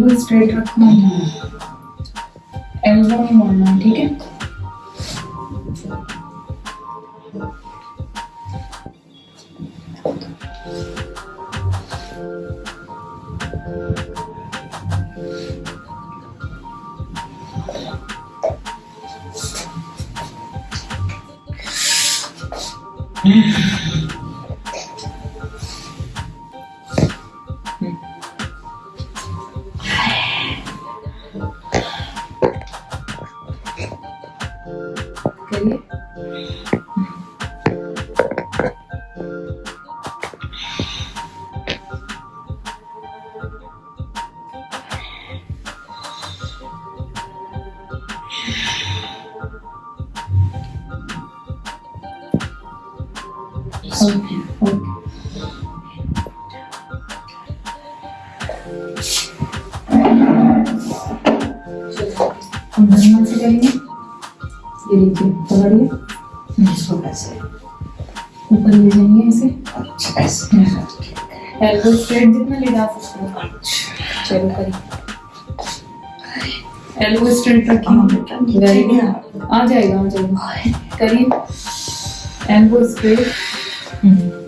Elbow straight रखना elbow नहीं मोड़ना ठीक है? करिए ऊपर ले जाएँगे ऐसे अच्छा स्ट्रेट जितना ले जा सकते चलो करिए। एल्बो स्ट्रेट रखिए आ जाएगा आ जाएगा करिए एल्बो स्ट्रेट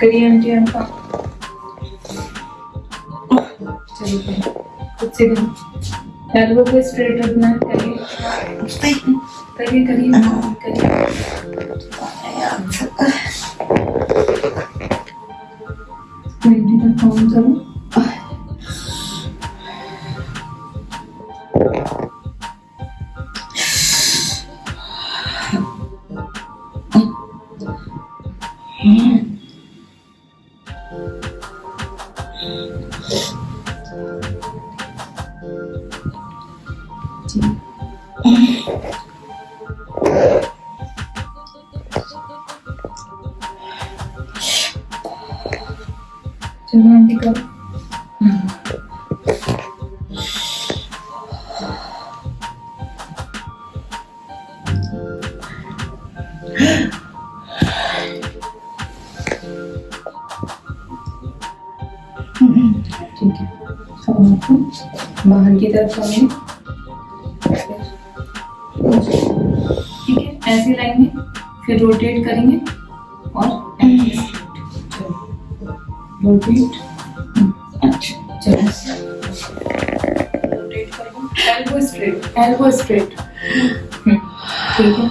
करिए आंटी आपका चलो खुद से करिए करिए करिए करिए ठीक है बाहर की तरफ़ ठीक है ऐसे लाइन में फिर रोटेट करेंगे। रोटेट अच्छा चलो रोटेट करेंगे एल्बो स्ट्रेट एल्बो स्ट्रेट ठीक है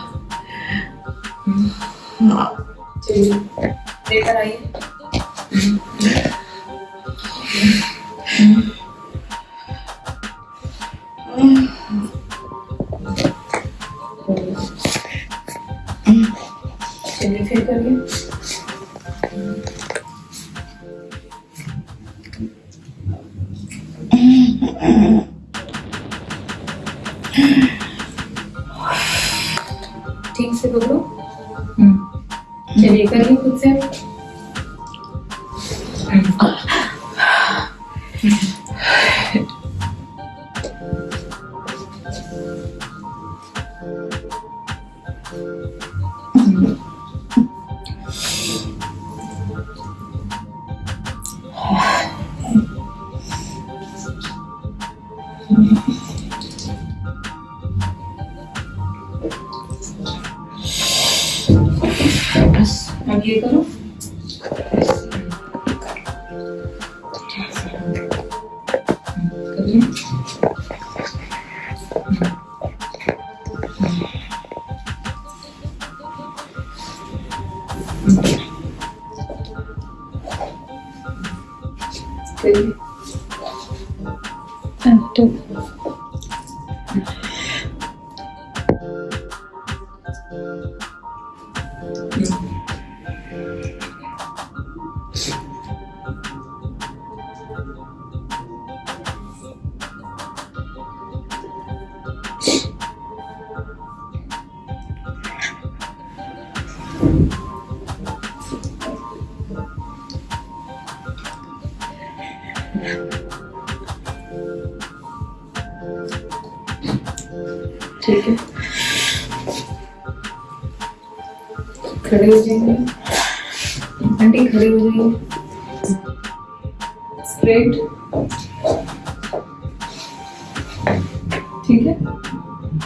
चलिए लेकर आइए चलिए फिर करिए। चलिए करिए खुद से। करिए करिए Active. खड़े हो जाइए आंटी खड़े हो जाइए स्ट्रेट ठीक है?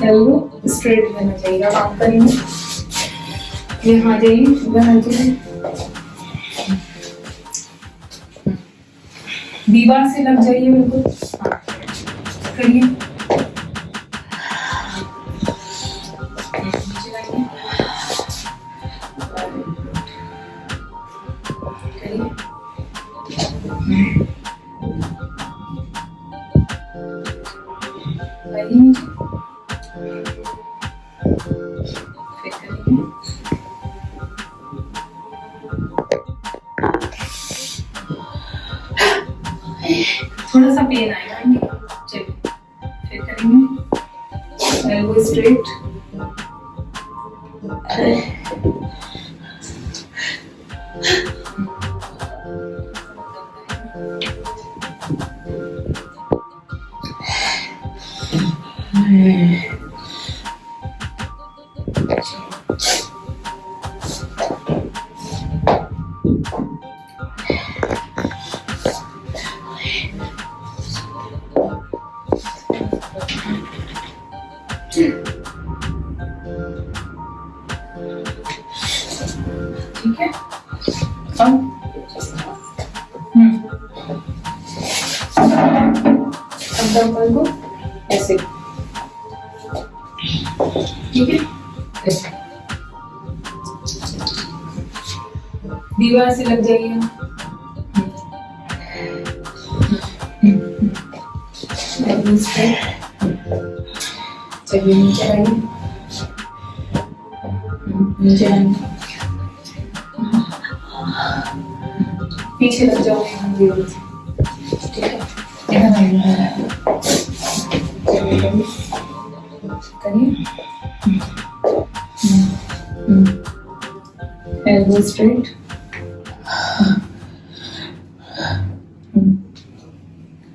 एल्बो स्ट्रेट रहना चाहिए। अब आप करेंगे। यहाँ जाइए आ जाइए दीवार से लग जाइए बिल्कुल हाँ। करिए। थोड़ा सा पेन आएगा चलिए फिर करेंगे। एल्बो स्ट्रेट ठीक है? अब दीवार से लग जाइए। चलिए नीचे आइए नीचे आइए पीछे लग दीवार से ठीक है। चलिए करिए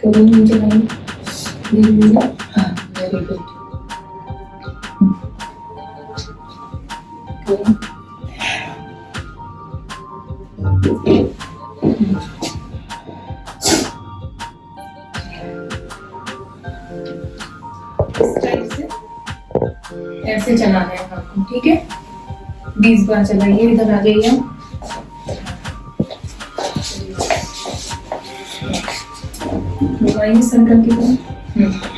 करिए नीचे से ऐसे चलाना है आपको, ठीक है? बीस बार चलाइए, इधर आ जाइए घुमाइए सर्कल की